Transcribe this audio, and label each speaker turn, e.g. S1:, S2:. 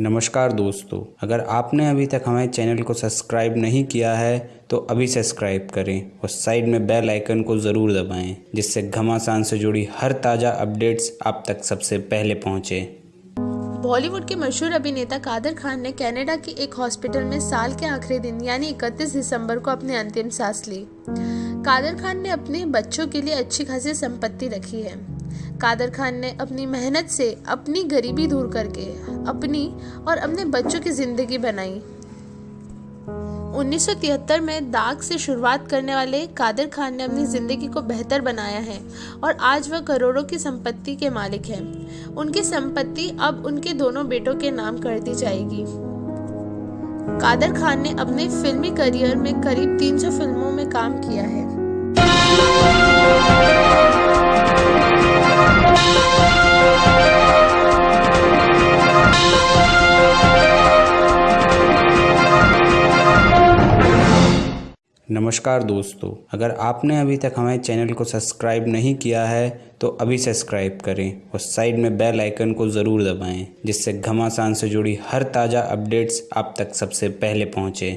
S1: नमस्कार दोस्तों, अगर आपने अभी तक हमारे चैनल को सब्सक्राइब नहीं किया है तो अभी सब्सक्राइब करें और साइड में बेल आइकन को ज़रूर दबाएँ, जिससे घमासान से जुड़ी हर ताज़ा अपडेट्स आप तक सबसे पहले पहुँचे।
S2: बॉलीवुड के मशहूर अभिनेता कादर खान ने कनाडा के एक हॉस्पिटल में साल के आखिरी दिन, यानी 31 दिसंबर को अपनी अंतिम सांस ली। कादर खान ने अपने बच्चों के लिए अच्छी खासी संपत्ति रखी है। कादर खान ने अपनी मेहनत से अपनी गरीबी दूर करके अपनी और अपने बच्चों की ज़िंदगी बनाई। 1973 में दाग से शुरुआत करने वाले कादर खान ने अपनी ज़िंदगी को बेहतर बनाया है और आज वह करोड़ों की संपत्ति के मालिक हैं। उनकी संपत्ति अब उनके दोनों बेटों के नाम कर दी जाएगी। कादर खान ने अपने फिल्मी करियर में करीब 300 फ़िल्मों में काम किया है।
S1: नमस्कार दोस्तों, अगर आपने अभी तक हमारे चैनल को सब्सक्राइब नहीं किया है तो अभी सब्सक्राइब करें और साइड में बेल आइकन को ज़रूर दबाएँ, जिससे घमासान से जुड़ी हर ताज़ा अपडेट्स आप तक सबसे पहले पहुँचे।